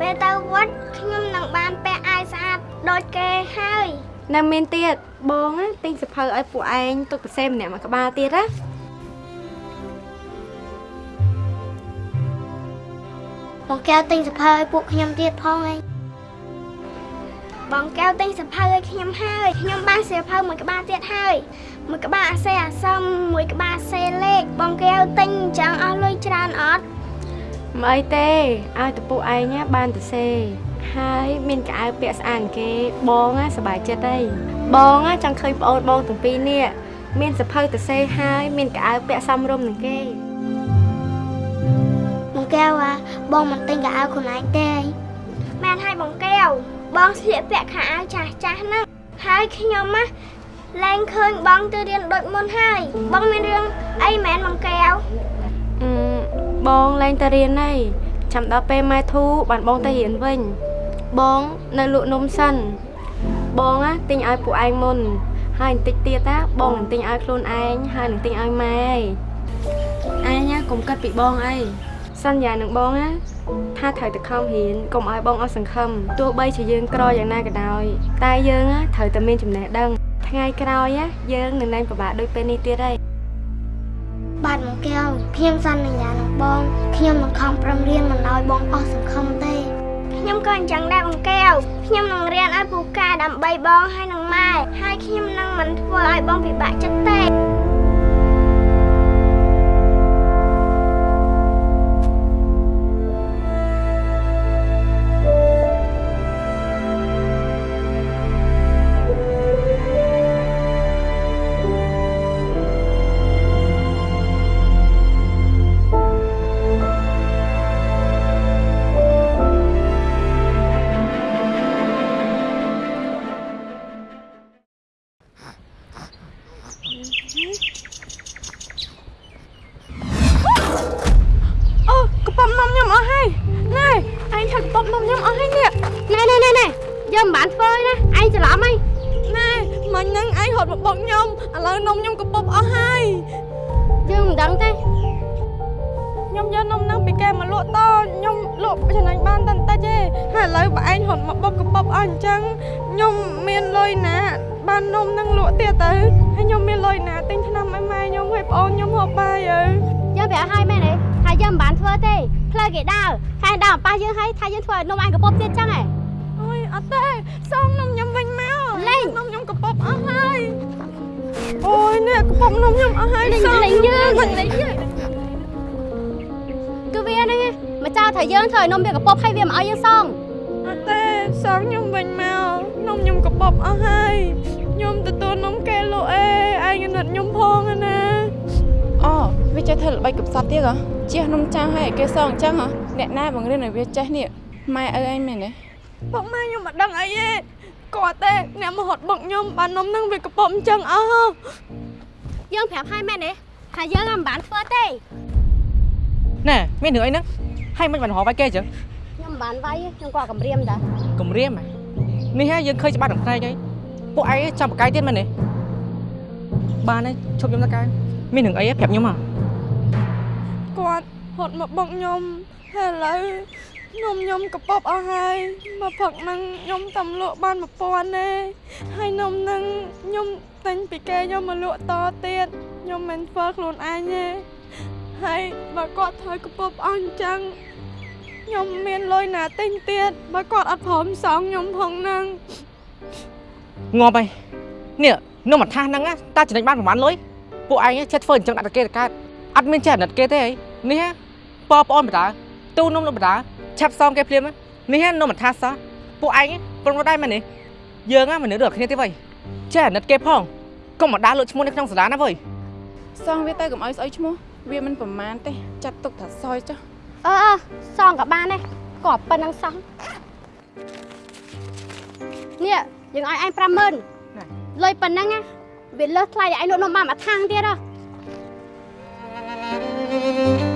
ពេលទៅវត្តខ្ញុំនឹងបានពាក់អាវស្អាតដូចគេហើយនៅមានទៀតបងណាទិញសភៅឲ្យពួកឯងទុកពិសេសម្នាក់មួយក្បាលទៀតណាបងកែវទិញសភៅឲ្យពួកខ្ញុំទៀតផងឯងបងកែវទិញសភៅឲ្យខ្ញុំហើយខ្ញុំបានសៀវភៅមួយក្បាលទៀតហើយ មួយក្បាលអាសេអាសំមួយក្បាលសេលេខបងកែវទិញអញ្ចឹងអស់លុយច្រើនអត់មិនអីទេឲ្យតពួកឯងណាបានទៅសេហើយមានកៅអៅពាក់ស្អាតគេបងណាសប្បាយចិត្តហើយបងណាចង់ឃើញប្អូនបងទាំងពីរនេះមានសភៅទៅសេហើយមានកៅអៅពាក់សមរម្យនឹងគេបងកែវអាបងមិនទិញកៅអៅខ្លួនឯងទេមែនហើយបងកែវបងស្លៀកពាក់ខោអាវចាស់ចាស់ហ្នឹងហើយខ្ញុំណា លែងឃើញបងទៅរៀនដូចមុនហើយ បងមានរឿងអីមែនបងកែវអឺបងឡើងទៅរៀនហើយចាំដល់ពេលម៉ែធូបានបងទៅរៀនវិញ បងនៅលក់នំសិន បងណាទិញឲ្យពួកឯងមុន ហើយបន្តិចទៀតណាបងនឹងទិញឲ្យខ្លួនឯងហើយនឹងទិញឲ្យម៉ែឯងណាកុំគិតពីបងអីសន្យានឹងបងណាថាត្រូវតែខំរៀនកុំឲ្យបងអស់សង្ឃឹមទោះបីជាយើងក្រយ៉ាងណាក៏ដោយតែយើងណាត្រូវតែមានចំណេះដឹង ថ្ងៃក្រោយណាយើងនឹងលែងពិបាកដូចពេលនេះទៀតហើយបាទបងកែវខ្ញុំសន្យានឹងបងខ្ញុំនឹងខំប្រឹងរៀនមិនឲ្យបងអស់សង្ឃឹមទេខ្ញុំក៏អញ្ចឹងដែរបងកែវខ្ញុំនឹងរៀនឲ្យពូកែដើម្បីបងហើយនឹងម៉ែហើយខ្ញុំនឹងមិនធ្វើឲ្យបងពិបាកចិត្តទេ វាចេះនេះម៉ែឪឯងមែនទេពុកម៉ែខ្ញុំមិនដឹងអីទេគាត់ទេអ្នកមកហត់បុកខ្ញុំបាននំហ្នឹងវាកពប់អញ្ចឹងអស់ហ៎យើងប្រាប់ឲ្យមែនទេថាយើងមិនបានធ្វើទេណែមានរឿងអីហ្នឹងហើយមិនបានរកវាយគេអញ្ចឹងខ្ញុំមិនបានវាយទេខ្ញុំក៏កំរាមតាគំរាមហ៎នេះហើយយើងឃើញច្បាស់ដល់ផ្នែកហើយពួកឯងចាំបកាយទៀតមែនទេបានហើយឈប់ខ្ញុំទៅកែមានរឿងអីហ៎ប្រាប់ខ្ញុំហ៎គាត់ហត់មកបុកខ្ញុំ ហើយឥឡូវនំខ្ញុំកពប់អស់ហើយមកផឹកហ្នឹងខ្ញុំតាមលក់បាន1000ទេហើយនំហ្នឹងខ្ញុំទិញពីគេខ្ញុំមកលក់តទៀតខ្ញុំមិនធ្វើខ្លួនឯងទេហើយបើគាត់ធ្វើកពប់អស់អញ្ចឹងខ្ញុំមានលុយណាទិញទៀតបើគាត់អត់ព្រមសងខ្ញុំផងហ្នឹងងាប់ហើយនេះនំអាថាសហ្នឹងណាតើចំណេញបានប្រហែលលុយពួកឯងចេះធ្វើអញ្ចឹងដាក់តែគេទៅកើតអត់មានចេះអាណិតគេទេអីនេះប៉ប្អូនបដា ទូនំនំបដាឆាប់សងគេភ្លាមនេះនំអាថាសសោះពួកឯងប្រំរត់ដែរមែនទេយើងហ្នឹងមនុស្សដូចគ្នាទេវ៉ៃចេះអាណិតគេផងកុំមកដើរលក់ឈ្មោះនៅក្នុងសាលាណាវ៉ៃសងវាទៅកុំឲ្យស្អុយឈ្មោះវាមិនប្រមាណទេចាត់ទុកថាសយចុះអឺអឺសងក៏បានដែរក៏ប៉ុណ្ណឹងសោះនេះយើងឲ្យឯង50000លុយប៉ុណ្ណឹងណាវាលើសថ្លៃដែលឯងលក់នំបានមួយខាងទៀតហ៎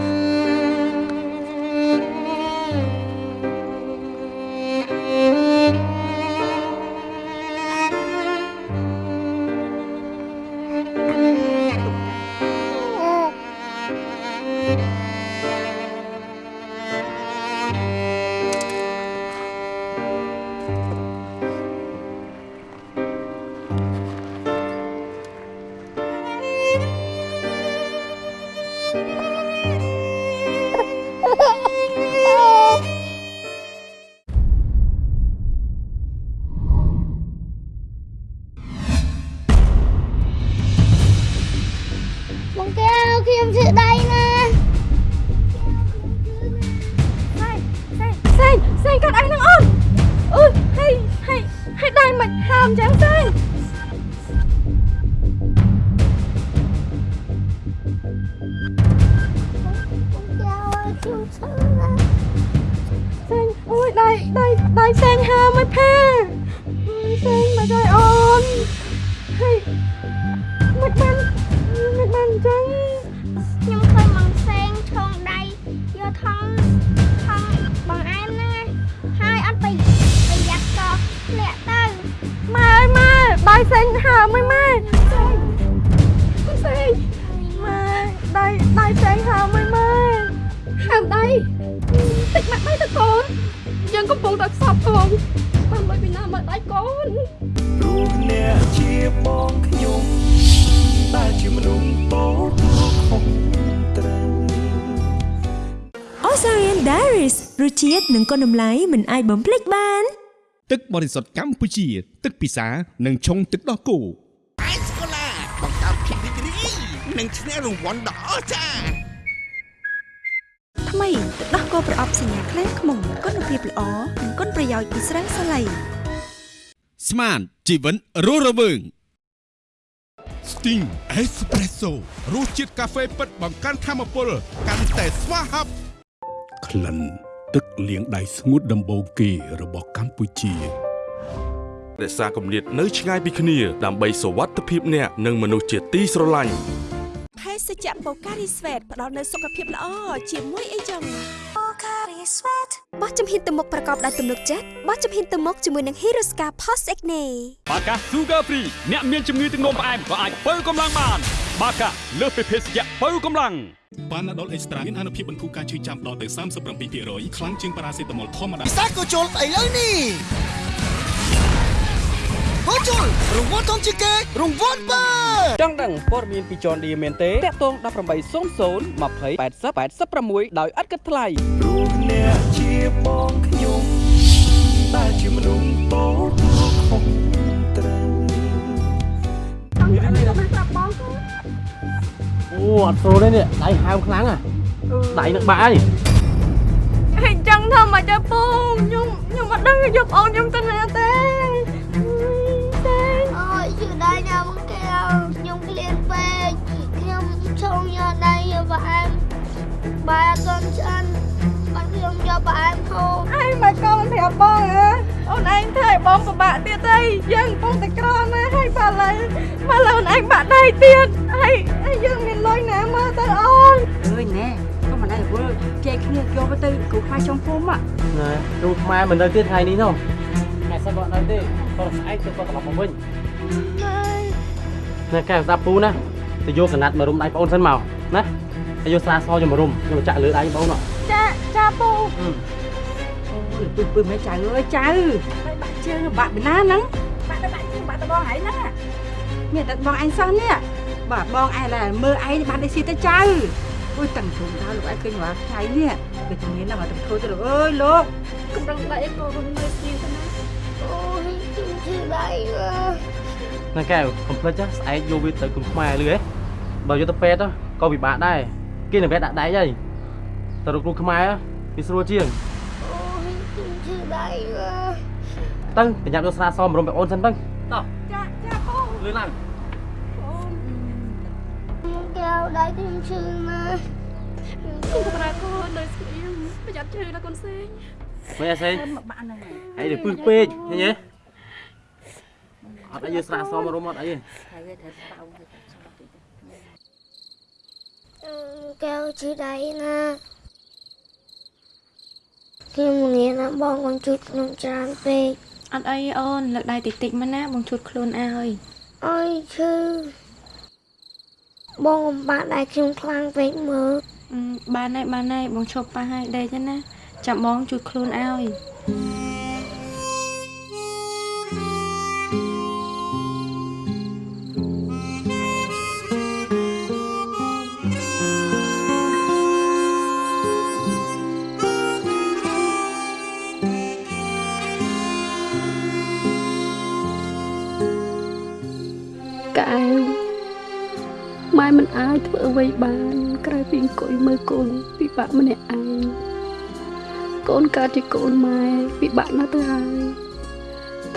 និងគុណតម្លៃមិនអាចបំភ្លេចបាន ទឹកបរិសុទ្ធកម្ពុជា ទឹកពិសានិងឆុងទឹកដោះគោអេសកូឡាបង្កើតភាពរីករាយនិងឈ្នះរង្វាន់ដ៏អស្ចារ្យថ្មីទឹកដោះគោប្រអប់សញ្ញាខ្លែងខ្មុំគុណភាពល្អនិងគុណប្រយោជន៍ពីស្រាសាឡៃស្មានជីវិតរស់រវើង Sting Espresso រសជាតិកាហ្វេពិតបង្កើនធម៌ពលកាន់តែស្វាហាប់ក្លិន ទឹកលាងដៃស្ងួតដំបូងគេរបស់កម្ពុជារក្សាគម្លាតនៅឆ្ងាយពីគ្នាដើម្បីសុវត្ថិភាពអ្នកនិងមនុស្សជាទីស្រឡាញ់ភេសជ្ជៈបូការីស្វេតផ្ដល់នូវសុខភាពល្អជាមួយអីចឹងបូការីស្វេតបោះជំហានទៅមុខប្រកបដោយទំនុកចិត្តបោះជំហានទៅមុខជាមួយនឹង Hirosca Post Acne បាកា Sugar Free អ្នកមានជំងឺទឹកនោមផ្អែមក៏អាចបើកម្លាំងបាន បាកាលើសពីភេសជ្ជៈបើកម្លាំងប៉ាណាដុលអេកស្ត្រាមានអនុភាពបន្ធូរការឈឺចាំដល់ទៅ37%ខ្លាំងជាងប៉ារ៉ាសេតាមុលធម្មតាសាកូជុលឥឡូវនេះកូជុលរង្វាន់ធំជាងគេរង្វាន់បើចង់ដឹងព័ត៌មានពីចនឌីមែនទេតាក់ទង1800 20 80 86ដោយឥតគិតថ្លៃព្រោះអ្នកជាបងខ្ញុំតែជាមនុស្សតូចខុសត្រូវ អូអត់ស្រួលទេនេះដៃហើមខ្លាំងอ่ะដៃនឹងបាក់ហើយហេចឹងធ្វើមកទៅពូខ្ញុំខ្ញុំអត់ដឹងយកប្អូនខ្ញុំទៅណាទេសេងអូយឈឺដៃណាបងកែវខ្ញុំឃ្លានពេកខ្ញុំឈងយកដៃយកប្រអែមបាយអត់ទាន់ឆ្អិនបានខ្ញុំយកប្រអែមខូចឯងមកកូនប្រាប់បងហ៎អូនឯងធ្វើឲ្យបងពិបាកទៀតអីយើងកំពុងតែក្រណាស់ហើយបើឥឡូវបើឥឡូវអូនឯងបាក់ដៃទៀតហើយ មិនដែរវល់ចែកគ្នាយកទៅគ្រូខ្លាចចុងភូមិណែគ្រូខ្មែរមិននៅទៀតថ្ងៃនេះនោះថ្ងៃសិនគាត់នៅទេគាត់ស្អែកទៅគាត់ត្រឡប់មកវិញណែកែស្ដាប់ពូណាទៅយកកណាត់មករុំដៃបងអូនសិនមកណាហើយយកស្រាសខ្ញុំមករុំខ្ញុំចាក់លើដៃបងអូនចាចាពូអូយពឹសពឹសមិនចៅអើយចៅហើយបាក់ជើងបាក់ពីណាហ្នឹងបាក់ទៅបាក់ជើងបាក់ទៅបងឯងហ្នឹងមានតែបងឯងសោះនេះបាទបងឯងឡើយមើលឯងបានតែស៊ីទៅចៅ អូយតាំងជុំដល់លោកឯងឃើញរាល់ថ្ងៃនេះគឺជំនាញណាស់មកទៅធ្វើទៅលោកអើយលោកកម្រងដៃកូនមើលស៊ីទៅណាអូយខ្ញុំឈឺដៃអើយណែកែវកុំភ្លេចណាស្អែកយកវាទៅគ្រូខ្មែរលឺហ៎បើយកទៅពេទ្យក៏ពិបាកដែរគេនឹងវេដាក់ដៃហើយទៅរកគ្រូខ្មែរវាស្រួលជាងអូយខ្ញុំឈឺដៃអើយទៅប្រញាប់យកស្រាសមករុំបងអូនសិនទៅតោះចាចាពូលឿនឡើង កែកែវដៃខ្ញុំឈឺណាស់គុំប្រែកូននៅស្ងៀមប្រយ័ត្នឈឺណាកូនសេងមិនអីស្អីមកបាក់ហ្នឹងហើយអីទៅពឹសពេកឃើញទេអត់អីយើងស្រាសមរុំអត់អីទេហើយវាត្រូវស្តៅទៅសុំតិចកែវឈឺដៃណាស់ខ្ញុំងាយណាស់បងកូនជួយខ្ញុំច្រើនពេកអត់អីអូនលើកដៃតិចតិចមកណាបងជួយខ្លួនឲ្យអើយឈឺ បងអំបាក់ដៃខ្ញុំខ្លាំងពេកមើលអឺបានហើយបានហើយបងឈប់ប៉ះហើយដេកទៅណាចាំបងជួយខ្លួនឲ្យ អាចធ្វើអ្វីបានក្រៅពីអង្គុយមើលកូនពិបាកម្នាក់ឯងកូនកើតជាកូនម៉ែពិបាកណាស់ទៅហើយ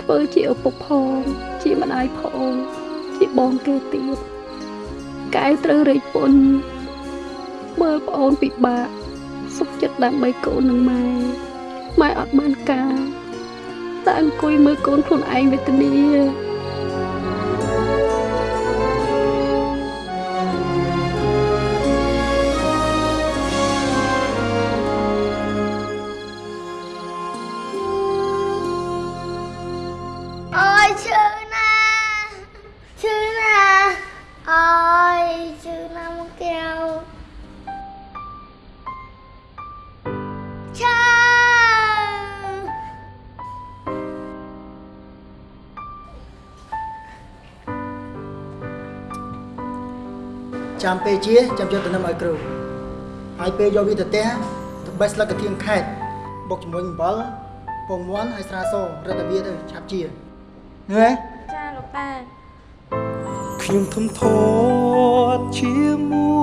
ធ្វើជាឪពុកផងជាម្ដាយផងជាបងគេទៀតកែវត្រូវរែកពុនមើលប្អូនពិបាកសុខចិត្តដើម្បីកូននឹងម៉ែម៉ែអត់បានការតែអង្គុយមើលកូនខ្លួនឯងវេទនា ចាំពេលជាចាំយកទៅនឹមឲ្យគ្រូហើយពេលយកវាទៅផ្ទះទៅបេះស្លឹកកធៀងខេតបុកជាមួយអំបិលពងមាន់ហើយស្រាសរឹតតែវាទៅឆាប់ជាងើចាលោកតាខ្ញុំធំធាត់ជាមួ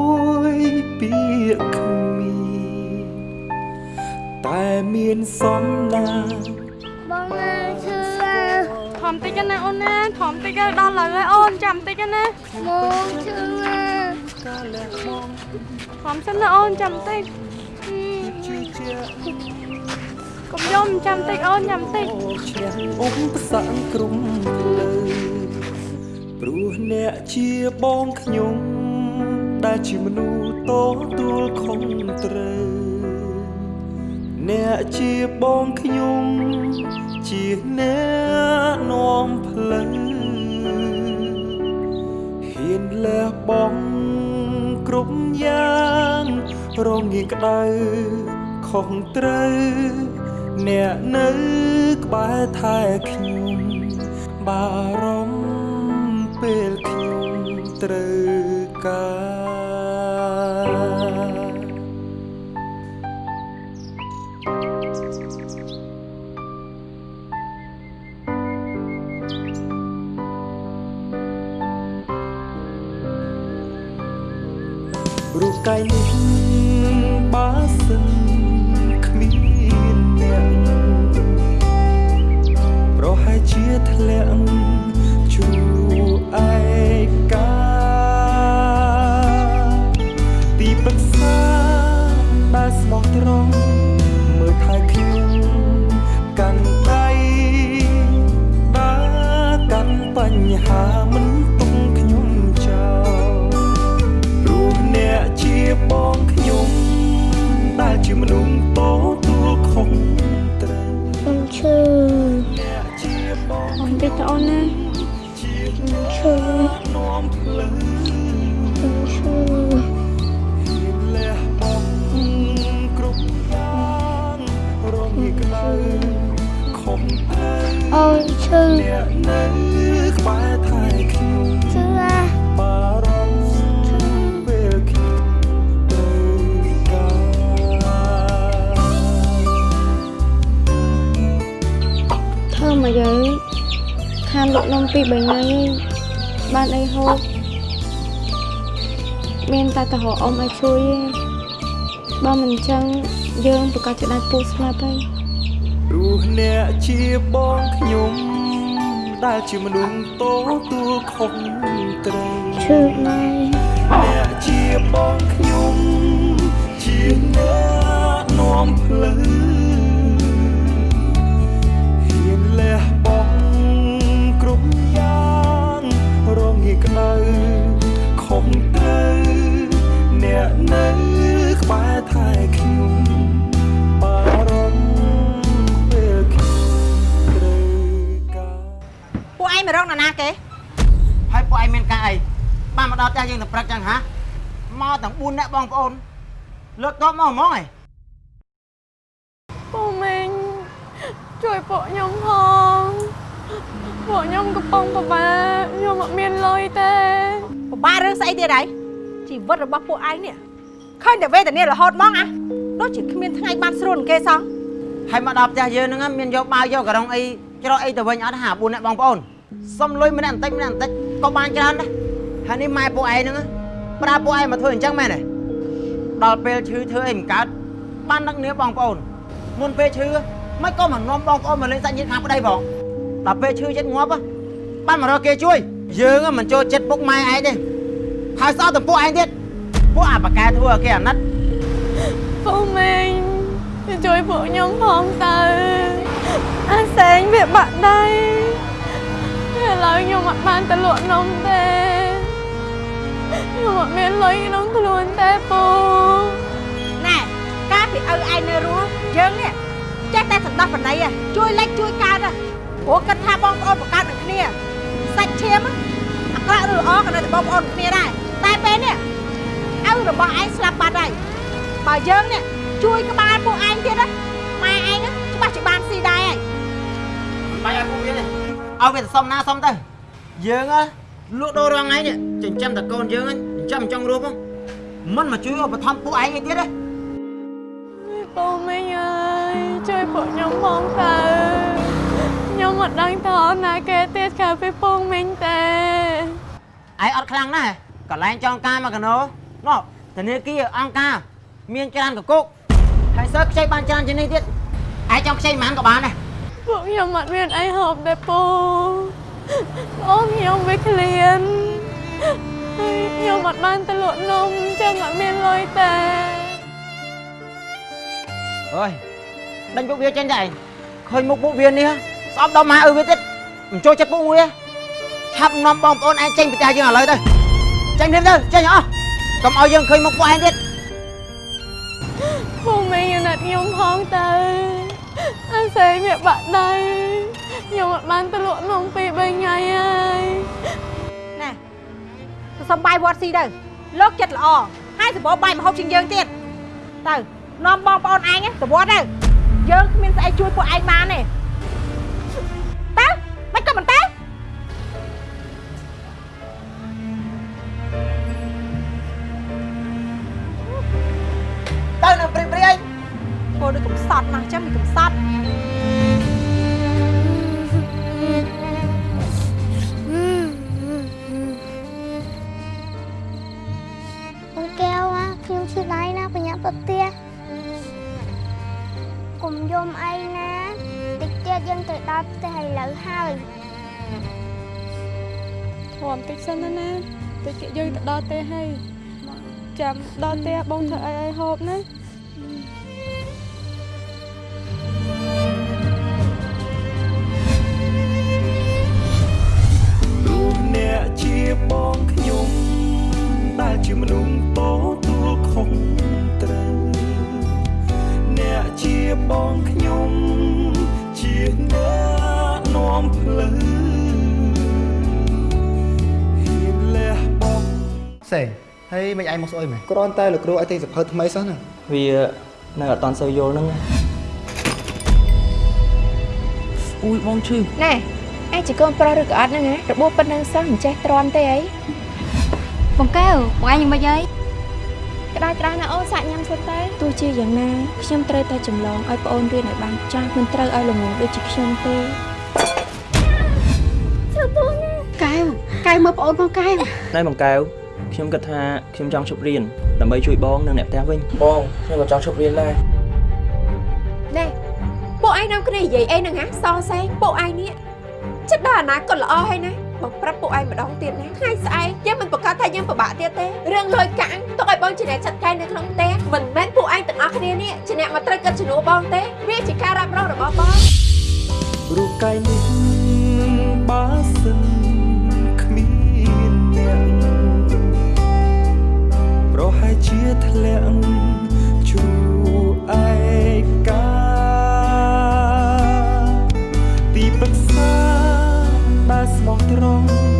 យពាក្យគ្មានតែមានសំណាងបងណាឈឺថមតិចណាអូនណាថមតិចដល់ឡើយហើយអូនចាំតិចណាមកឈឺណា ស់ថមសិនណាអូនចាំតិចកុំយំចាំតិចអូនចាំតិចឈ្នះឧបសគ្គក្រុមលើព្រោះអ្នកជាបងខ្ញុំដែលជាមនុស្សតទួលខុសត្រូវអ្នកជាបងខ្ញុំជាអ្នកនាំផ្លូវហ៊ានលះបង់ គ្រប់យ៉ាងរងងាយក្តៅខុសត្រូវអ្នកនៅក្បែរថែខ្ញុំបារម្ភពេលខ្ញុំត្រូវការ កាយនេះបើសិនគ្មានអ្នកប្រហែលជាធ្លាក់ជួឯកា មានតែតរអ៊ំឲ្យជួយឯងបើមិនអញ្ចឹងយើងប្រកាសជាដាច់ពូស្លាប់ហើយព្រោះអ្នកជាបងខ្ញុំដែលជាមនុស្សតទួលខុសត្រូវឈឺណាស់អ្នកជាបងខ្ញុំជាអ្នកនាំផ្លូវហ៊ានលះបង់គ្រប់យ៉ាងរងងាយក្តៅ មករកណាណាគេហើយពួកឯងមានការអីបានមកដល់ផ្ទះយើងទៅព្រឹកចឹងហាមកទាំង4នាក់បងប្អូនលើកតបមកហ្មងឯងពូមីងជួយពួកខ្ញុំផងពួកខ្ញុំកំពុងពិបាកខ្ញុំអត់មានលុយទេពិបាករឿងស្អីទៀតហើយជីវិតរបស់ពួកឯងនេះឃើញតែវេទនារហូតហ្មងអាដូចជាគ្មានថ្ងៃបានស្រួលនឹងគេសោះហើយមកដល់ផ្ទះយើងហ្នឹងមានយកបាវយកការុងអីច្រកអីទៅវិញអត់ហា4នាក់បងប្អូន សុំលុយម្នាក់បន្តិចម្នាក់បន្តិចក៏បានច្រើនដែរហើយនេះម៉ែពួកឯងហ្នឹងប្រើពួកឯងមកធ្វើអញ្ចឹងមែនទេដល់ពេលឈឺធ្វើអីមិនកើតបានដឹកនាបងប្អូនមុនពេលឈឺមិនក៏មកនាំបងប្អូនមកលេងសាច់ញាតិខាងប្តីផងដល់ពេលឈឺចិត្តងាប់បានមករកគេជួយ យើងមិនចូលចិត្តពុកម៉ែឯងទេហើយសោះតែពួកឯងទៀតពួកអាបកែធ្វើឲ្យគេអាណិតពូមីងជួយពួកខ្ញុំផងទៅអាសែងវាបាក់ដៃ ឥឡូវខ្ញុំអត់បានទៅលក់នំទេខ្ញុំអត់មានលុយក្នុងខ្លួនទេពូណែកាលពីឪឯងនៅរស់យើងនេះចេះតែសន្តោសប្រណីហ៎ជួយលិចជួយកើតហ៎ព្រោះគិតថាបងប្អូនបង្កើតនឹងគ្នាសាច់ឈាមអាក្រក់ឬល្អក៏នៅតែបងប្អូនគ្នាដែរតែពេលនេះឪរបស់ឯងស្លាប់បាត់ហើយបើយើងនេះជួយក្បាលពួកឯងទៀតណាម៉ែឯងច្បាស់ជាបានស៊ីដែរហើយបាយឲ្យពួកវានេះ ឲ្យវាទៅសុំណាសុំទៅយើងលក់ដូររងថ្ងៃនេះចិញ្ចឹមតកូនយើងចិញ្ចឹមចង់រੂផងមិនមកជួយឧបត្ថម្ភពួកឯងអីទៀតទេពូមីងអើយជួយពួកខ្ញុំផងទៅខ្ញុំអត់ដឹងថាអនណាគេទៀតក្រៅពីពងមីងទេឯងអត់ខ្លាំងណាស់កន្លែងចងការមកកណោនោះធនាគារអង្គការមានច្រើនកកុកហើយសើខ្ចីបានច្រើនជាងនេះទៀតឯងចង់ខ្ចីប៉ុន្មានក៏បានដែរ ពួកខ្ញុំអត់មានអីហូបទេពូអូនខ្ញុំវាឃ្លានហើយខ្ញុំអត់បានទៅលក់នំអញ្ចឹងអត់មានលុយទេអើយដេញពួកវាចេញទៅឯងឃើញមុខពួកវានេះស្អប់ដល់ម៉ែឪវាទៀតមិនចូលចិត្តពួកវាឆាប់នាំបងប្អូនឯងចេញពីផ្ទះយើងឥឡូវទៅចេញនេះទៅចេញអស់កុំឲ្យយើងឃើញមុខពួកឯងទៀតពូមីងអាណិតខ្ញុំផងទៅអា សែងវាបាក់ដៃខ្ញុំអត់បានទៅលក់នំពីរបីថ្ងៃហើយណែទៅសុំបាយវត្តស៊ីទៅលោកចិត្តល្អហើយសម្បូរបាយមហូបជាងយើងទៀតទៅនាំបងប្អូនឯងទៅវត្តទៅយើងគ្មានស្អីជួយពួកឯងបានទេទៅមិនក៏មិនទៅ ត់ណាស់ចឹងមានកំសត់អូនកែវណាខ្ញុំឈឺដៃណាបញ្ញាទៅផ្ទះកុំយំអីណាតិចទៀតយើងទៅដល់ផ្ទះឥឡូវហើយធំតិចសិនណាណាតិចទៀតយើងទៅដល់ទេហើយចាំដល់ទេបងធ្វើអីឲ្យហូបណា មិនឯងមកស្អុយមែនគ្រាន់តែលោកគ្រូឲ្យទិញសភៅថ្មីសោះហ្នឹងវានៅអត់តាន់សូវយល់ហ្នឹងអ៊ុយបងឈឺណែឯងជាកូនប្រុសឬក៏អត់ហ្នឹងណារបួសប៉ុណ្្នឹងសោះមិនចេះទ្រាំទេអីបងកែវបងឯងយ៉ាងម៉េចហើយក្តៅត្រាស់ណាអូនសាក់ញ៉ាំសិតទៅទោះជាយ៉ាងណាខ្ញុំត្រូវតែចម្លងឲ្យប្អូនរៀនឲ្យបានចាស់មិនត្រូវឲ្យល្ងងដូចជាខ្ញុំទេជឿពូណាកែវកែវមើលប្អូនផងកែវណែបងកែវ ខ្ញុំគិតថាខ្ញុំចង់ឈប់រៀនដើម្បីជួយបងនិងអ្នកផ្ទះវិញបងខ្ញុំក៏ចង់ឈប់រៀនដែរណែពួកឯងនាំគ្នានិយាយអីហ្នឹងហ៎សងសែងពួកឯងនេះចិត្តដល់អនាគតល្អហើយណាបងប្រាប់ពួកឯងម្ដងទៀតណាថ្ងៃស្អែកយើងមិនប្រកាសថាយើងពិបាកទៀតទេរឿងលុយកាក់ទុកឲ្យបងជាអ្នកចាត់ការនៅក្នុងផ្ទះមិនមែនពួកឯងទាំងអស់គ្នានេះជាអ្នកមកត្រូវកិត្តជំនួសបងទេវាជាការរ៉ាប់រងរបស់បងរូបកាយនេះបើសិន ជាធ្លាក់ជួឯកាទីប្រឹក្សាដែលស្មោះត្រង់